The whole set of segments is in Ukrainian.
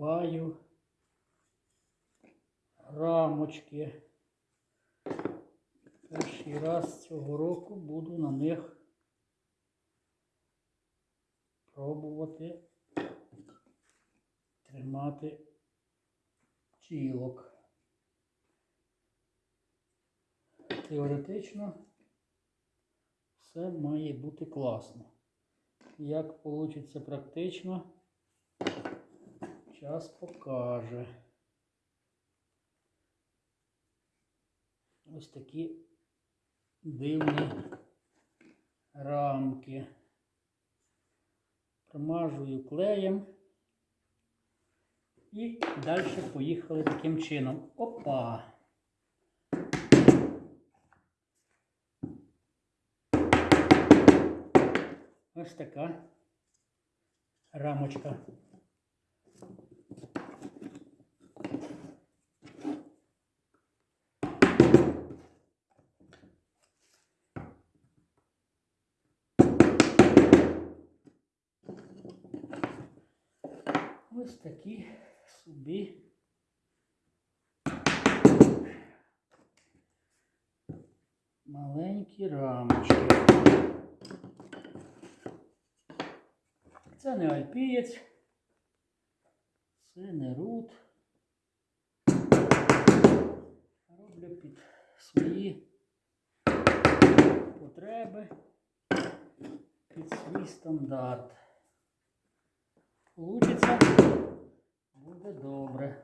збиваю рамочки. Перший раз цього року буду на них пробувати тримати тілок. Теоретично все має бути класно. Як вийде практично, час покаже. Ось такі дивні рамки. Промажую клеєм. І далі поїхали таким чином. Опа! Ось така рамочка. Ось такі собі маленькі рамочки. Це не альпієць, це не рут. Роблю під свої потреби, під свій стандарт. Получиться, буде добре.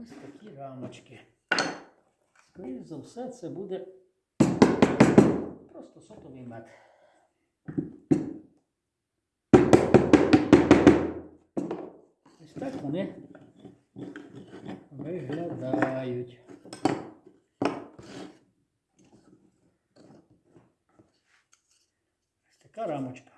Ось такі рамочки. Скоріше за все, це буде просто сотовий мед. Вони виглядають. Ось така рамочка.